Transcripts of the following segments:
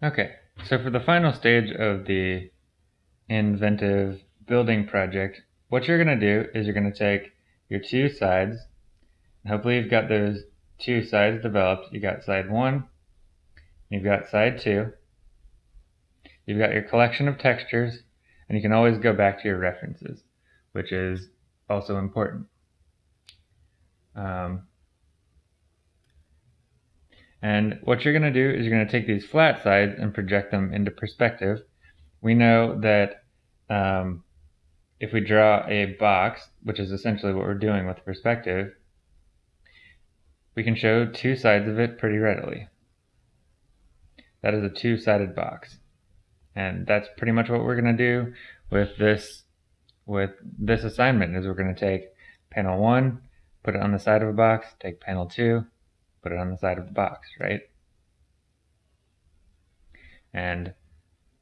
Okay, so for the final stage of the inventive building project, what you're going to do is you're going to take your two sides, hopefully you've got those two sides developed. You've got side one, you've got side two, you've got your collection of textures, and you can always go back to your references, which is also important. Um, and what you're going to do is you're going to take these flat sides and project them into perspective. We know that um, if we draw a box, which is essentially what we're doing with perspective, we can show two sides of it pretty readily. That is a two-sided box. And that's pretty much what we're going to do with this with this assignment is we're going to take panel 1, put it on the side of a box, take panel 2, put it on the side of the box, right? And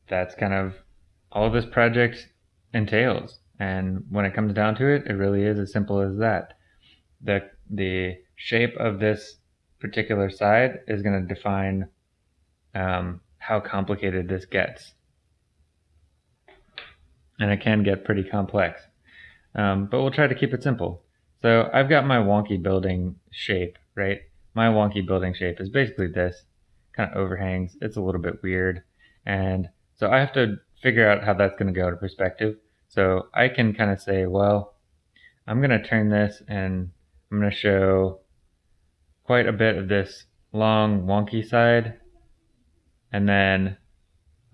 that's kind of all this project entails. And when it comes down to it, it really is as simple as that. The, the shape of this particular side is going to define um, how complicated this gets. And it can get pretty complex. Um, but we'll try to keep it simple. So I've got my wonky building shape, right? My wonky building shape is basically this kind of overhangs. It's a little bit weird. And so I have to figure out how that's going to go to perspective. So I can kind of say, well, I'm going to turn this and I'm going to show quite a bit of this long wonky side. And then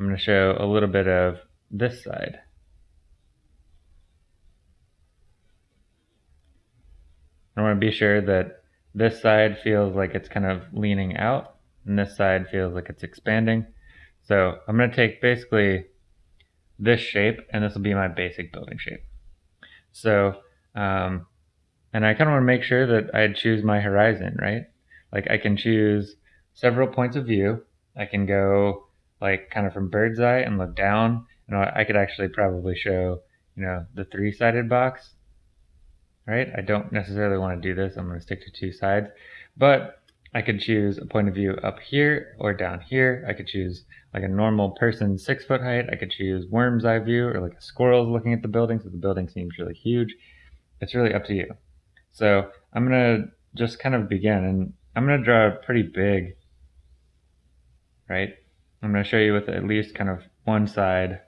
I'm going to show a little bit of this side. I want to be sure that this side feels like it's kind of leaning out and this side feels like it's expanding. So I'm going to take basically this shape and this will be my basic building shape. So, um, and I kind of want to make sure that I choose my horizon, right? Like I can choose several points of view. I can go like kind of from bird's eye and look down. And I could actually probably show, you know, the three-sided box right? I don't necessarily want to do this. I'm going to stick to two sides, but I could choose a point of view up here or down here. I could choose like a normal person six foot height. I could choose worm's eye view or like a squirrel's looking at the building. So the building seems really huge. It's really up to you. So I'm going to just kind of begin and I'm going to draw a pretty big, right? I'm going to show you with at least kind of one side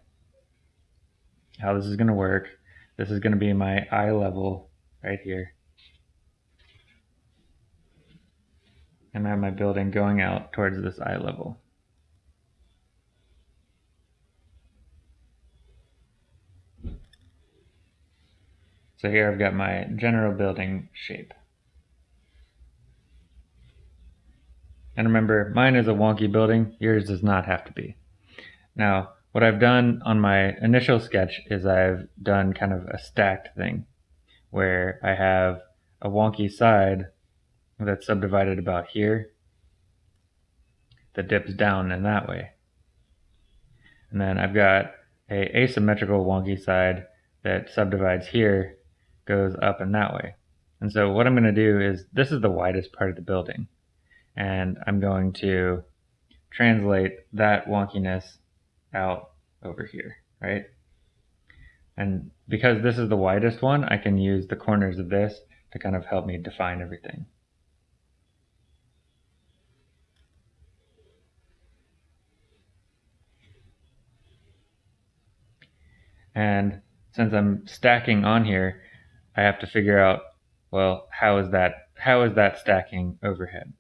how this is going to work. This is going to be my eye level right here. And I have my building going out towards this eye level. So here I've got my general building shape. And remember, mine is a wonky building, yours does not have to be. Now, what I've done on my initial sketch is I've done kind of a stacked thing where I have a wonky side that's subdivided about here that dips down in that way. And then I've got a asymmetrical wonky side that subdivides here, goes up in that way. And so what I'm going to do is, this is the widest part of the building. And I'm going to translate that wonkiness out over here, right? And because this is the widest one, I can use the corners of this to kind of help me define everything. And since I'm stacking on here, I have to figure out, well, how is that, how is that stacking overhead?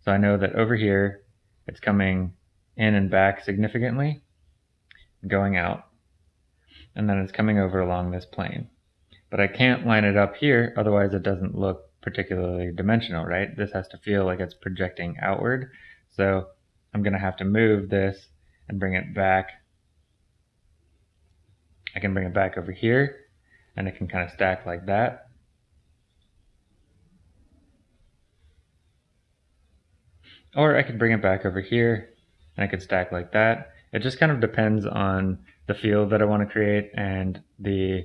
So I know that over here, it's coming in and back significantly, going out and then it's coming over along this plane. But I can't line it up here, otherwise it doesn't look particularly dimensional, right? This has to feel like it's projecting outward. So I'm going to have to move this and bring it back. I can bring it back over here and it can kind of stack like that. Or I could bring it back over here and I could stack like that. It just kind of depends on the field that I want to create and the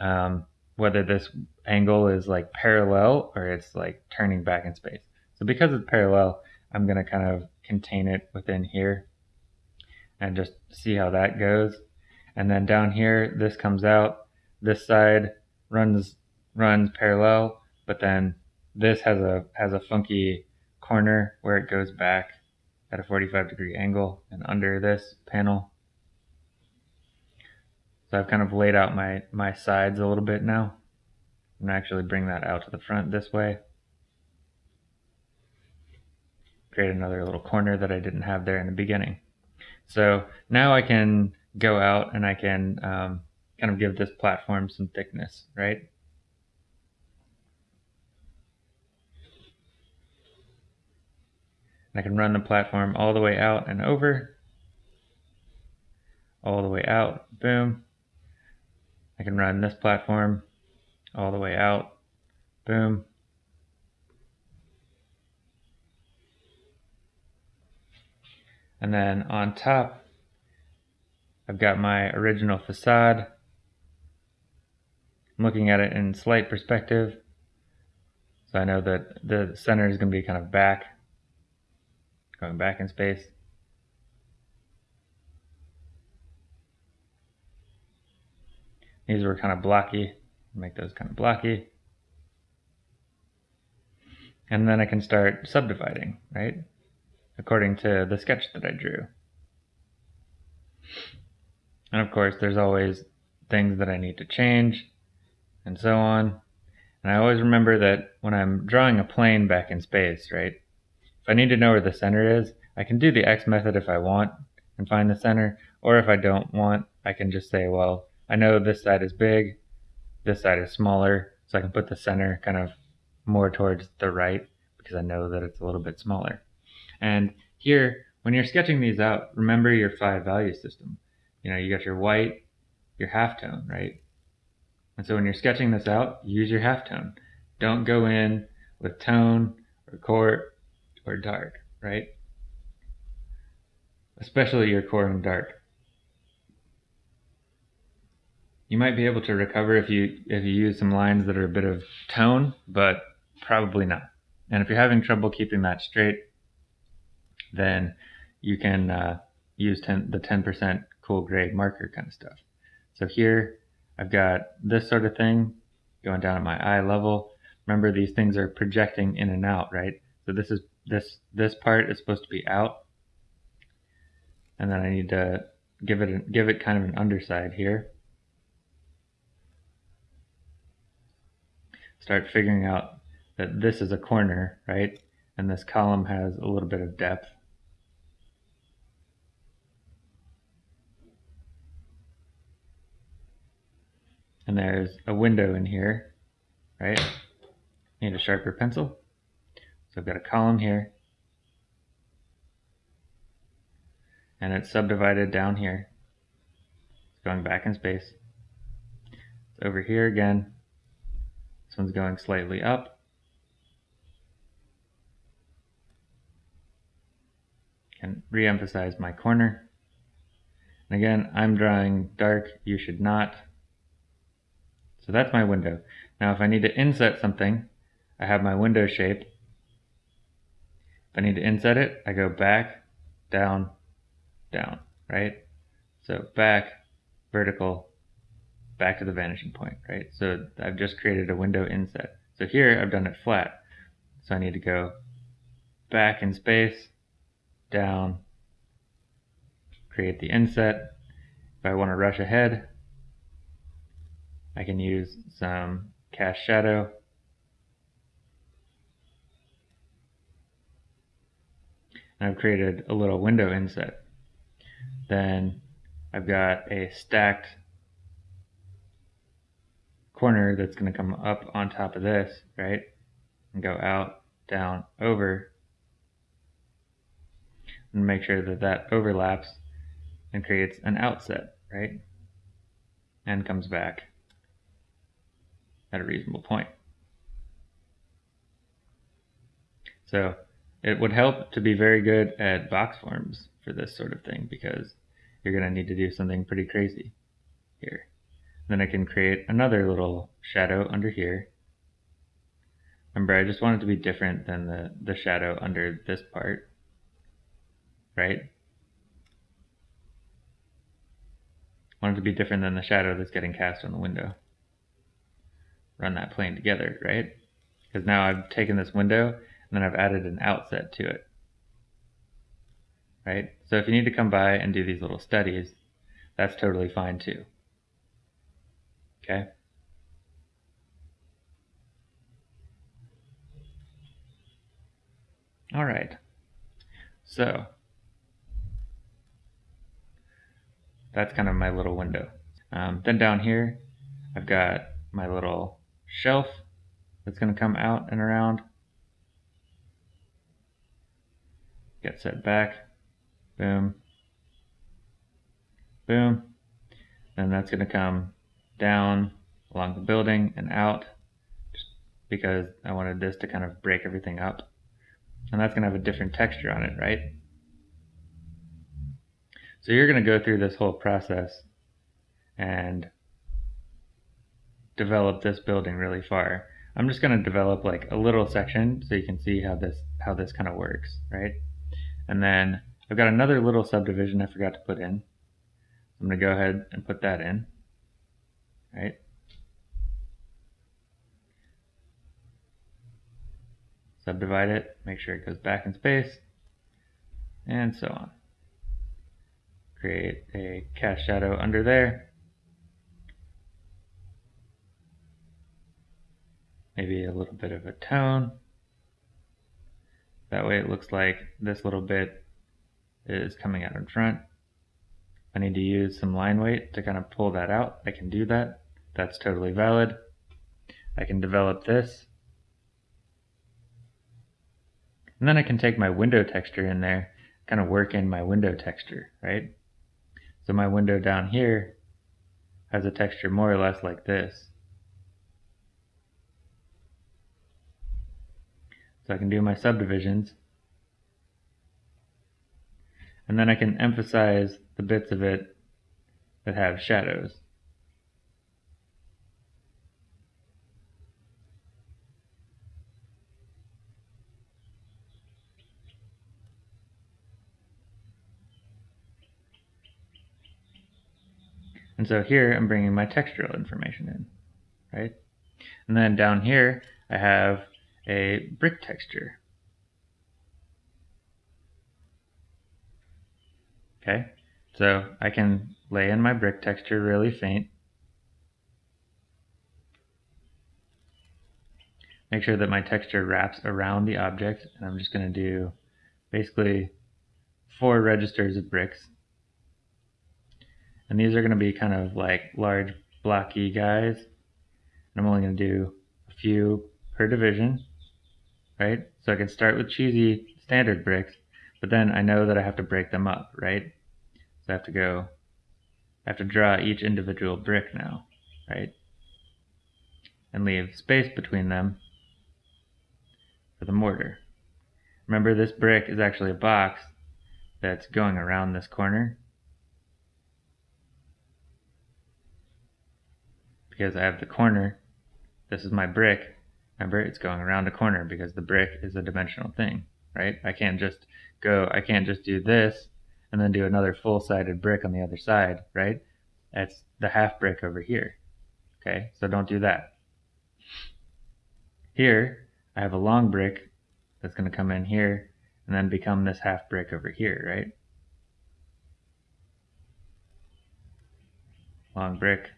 um, whether this angle is like parallel or it's like turning back in space. So because it's parallel, I'm going to kind of contain it within here. and just see how that goes. And then down here, this comes out. This side runs runs parallel, but then this has a has a funky corner where it goes back at a 45 degree angle and under this panel. So I've kind of laid out my, my sides a little bit now. I'm going to actually bring that out to the front this way. Create another little corner that I didn't have there in the beginning. So now I can go out and I can um, kind of give this platform some thickness, right? I can run the platform all the way out and over, all the way out, boom. I can run this platform all the way out, boom. And then on top, I've got my original facade. I'm looking at it in slight perspective. So I know that the center is going to be kind of back going back in space. These were kind of blocky, make those kind of blocky. And then I can start subdividing, right? According to the sketch that I drew. And of course, there's always things that I need to change and so on. And I always remember that when I'm drawing a plane back in space, right, if I need to know where the center is, I can do the X method if I want and find the center, or if I don't want, I can just say, well, I know this side is big, this side is smaller, so I can put the center kind of more towards the right because I know that it's a little bit smaller. And here, when you're sketching these out, remember your five value system. You know, you got your white, your halftone, right? And so when you're sketching this out, use your halftone. Don't go in with tone or core or dark, right? Especially your core and dark. You might be able to recover if you if you use some lines that are a bit of tone, but probably not. And if you're having trouble keeping that straight, then you can uh, use 10, the 10% cool gray marker kind of stuff. So here I've got this sort of thing going down at my eye level. Remember these things are projecting in and out, right? So this is this this part is supposed to be out and then I need to give it a, give it kind of an underside here start figuring out that this is a corner right and this column has a little bit of depth and there's a window in here right need a sharper pencil so I've got a column here. And it's subdivided down here. It's going back in space. It's over here again. This one's going slightly up. And re-emphasize my corner. And again, I'm drawing dark, you should not. So that's my window. Now if I need to inset something, I have my window shape if I need to inset it, I go back, down, down, right? So back, vertical, back to the vanishing point, right? So I've just created a window inset. So here I've done it flat. So I need to go back in space, down, create the inset. If I want to rush ahead, I can use some cast shadow I've created a little window inset. Then I've got a stacked corner that's going to come up on top of this, right? And go out, down, over. And make sure that that overlaps and creates an outset, right? And comes back at a reasonable point. So it would help to be very good at box forms for this sort of thing because you're going to need to do something pretty crazy here. Then I can create another little shadow under here. Remember, I just want it to be different than the, the shadow under this part, right? I want it to be different than the shadow that's getting cast on the window. Run that plane together, right? Because now I've taken this window and then I've added an outset to it. Right? So if you need to come by and do these little studies, that's totally fine too. Okay? All right. So that's kind of my little window. Um, then down here, I've got my little shelf that's going to come out and around. Get set back. Boom. Boom. And that's going to come down along the building and out just because I wanted this to kind of break everything up. And that's going to have a different texture on it, right? So you're going to go through this whole process and develop this building really far. I'm just going to develop like a little section so you can see how this how this kind of works, right? And then I've got another little subdivision I forgot to put in. I'm going to go ahead and put that in, right? Subdivide it, make sure it goes back in space, and so on create a cast shadow under there. Maybe a little bit of a tone. That way it looks like this little bit is coming out in front. I need to use some line weight to kind of pull that out. I can do that. That's totally valid. I can develop this. And then I can take my window texture in there, kind of work in my window texture, right? So my window down here has a texture more or less like this. So I can do my subdivisions. And then I can emphasize the bits of it that have shadows. And so here I'm bringing my textural information in, right? And then down here I have a brick texture. Okay, so I can lay in my brick texture really faint. Make sure that my texture wraps around the object, and I'm just going to do basically four registers of bricks and these are going to be kind of like large blocky guys. And I'm only going to do a few per division, right? So I can start with cheesy standard bricks, but then I know that I have to break them up, right? So I have to go, I have to draw each individual brick now, right? And leave space between them for the mortar. Remember this brick is actually a box that's going around this corner. Because I have the corner. This is my brick. Remember, it's going around a corner because the brick is a dimensional thing, right? I can't just go, I can't just do this and then do another full-sided brick on the other side, right? That's the half brick over here. Okay, so don't do that. Here, I have a long brick that's going to come in here and then become this half brick over here, right? Long brick,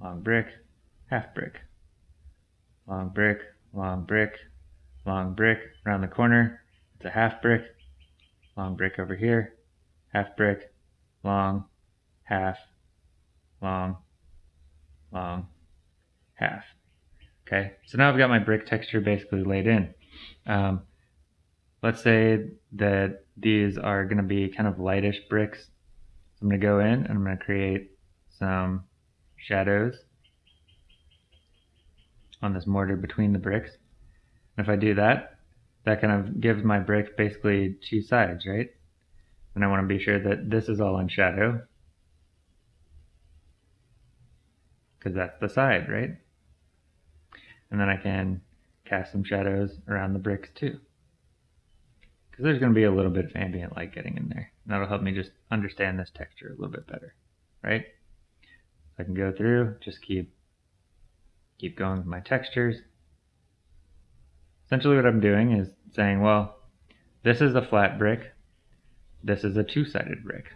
long brick, half brick, long brick, long brick, long brick, around the corner, it's a half brick, long brick over here, half brick, long, half, long, long, half. Okay, so now I've got my brick texture basically laid in. Um, let's say that these are going to be kind of lightish bricks. So I'm going to go in and I'm going to create some shadows on this mortar between the bricks. And if I do that, that kind of gives my brick basically two sides, right? And I want to be sure that this is all in shadow. Because that's the side, right? And then I can cast some shadows around the bricks too. Because there's going to be a little bit of ambient light getting in there. And that'll help me just understand this texture a little bit better, right? I can go through, just keep keep going with my textures. Essentially what I'm doing is saying, well, this is a flat brick, this is a two-sided brick.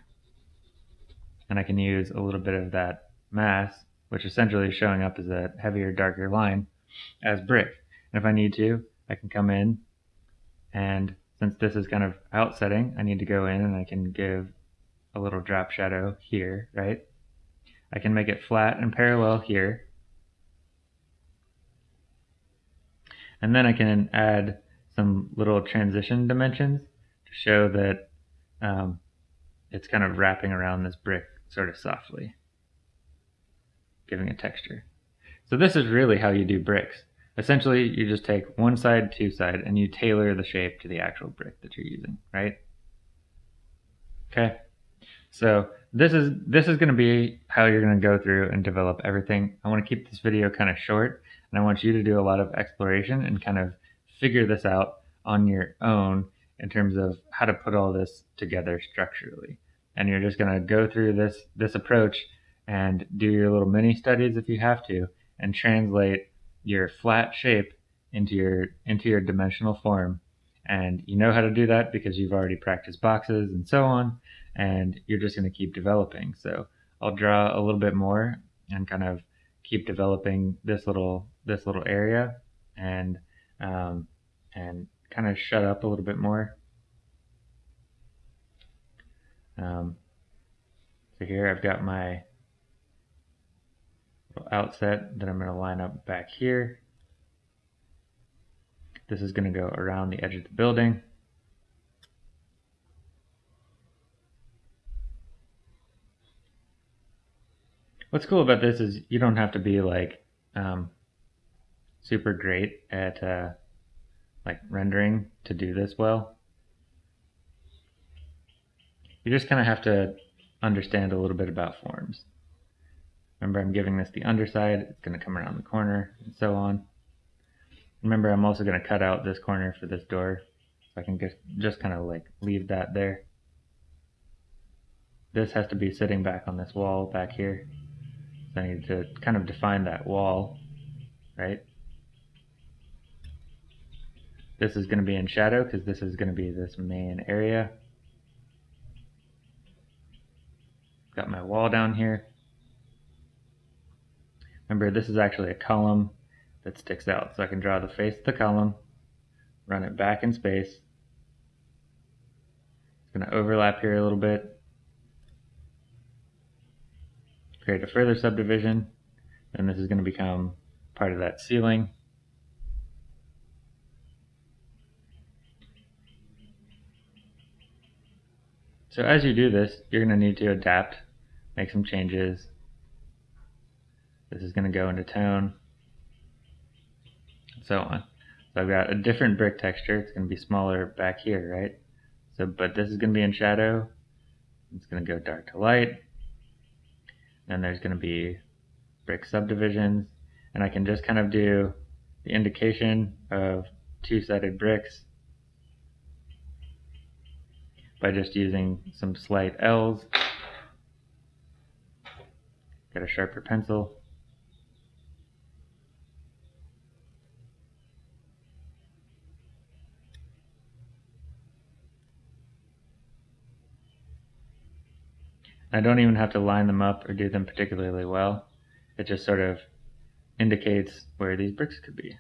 And I can use a little bit of that mass, which essentially is showing up as a heavier, darker line, as brick. And if I need to, I can come in and since this is kind of outsetting, I need to go in and I can give a little drop shadow here, right? I can make it flat and parallel here. And then I can add some little transition dimensions to show that um, it's kind of wrapping around this brick sort of softly, giving a texture. So this is really how you do bricks. Essentially, you just take one side, two side, and you tailor the shape to the actual brick that you're using, right? Okay. So this is this is going to be how you're going to go through and develop everything. I want to keep this video kind of short, and I want you to do a lot of exploration and kind of figure this out on your own in terms of how to put all this together structurally. And you're just going to go through this this approach and do your little mini studies if you have to, and translate your flat shape into your into your dimensional form and you know how to do that because you've already practiced boxes and so on and you're just going to keep developing so I'll draw a little bit more and kind of keep developing this little this little area and um, and kind of shut up a little bit more um, so here I've got my outset that I'm going to line up back here. This is going to go around the edge of the building. What's cool about this is you don't have to be like um, super great at uh, like rendering to do this well. You just kind of have to understand a little bit about forms. Remember, I'm giving this the underside. It's going to come around the corner and so on. Remember, I'm also going to cut out this corner for this door. So I can just, just kind of like leave that there. This has to be sitting back on this wall back here. So I need to kind of define that wall, right? This is going to be in shadow because this is going to be this main area. Got my wall down here. Remember, this is actually a column that sticks out. So I can draw the face of the column, run it back in space. It's going to overlap here a little bit. Create a further subdivision. And this is going to become part of that ceiling. So as you do this, you're going to need to adapt, make some changes, this is going to go into tone, and so on. So I've got a different brick texture. It's going to be smaller back here, right? So, but this is going to be in shadow. It's going to go dark to light. Then there's going to be brick subdivisions, and I can just kind of do the indication of two-sided bricks by just using some slight L's. Get a sharper pencil. I don't even have to line them up or do them particularly well. It just sort of indicates where these bricks could be.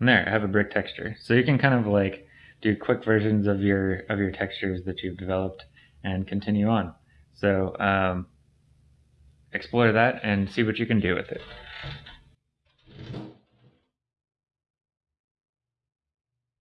And there, I have a brick texture. So you can kind of like do quick versions of your of your textures that you've developed and continue on. So um, explore that and see what you can do with it.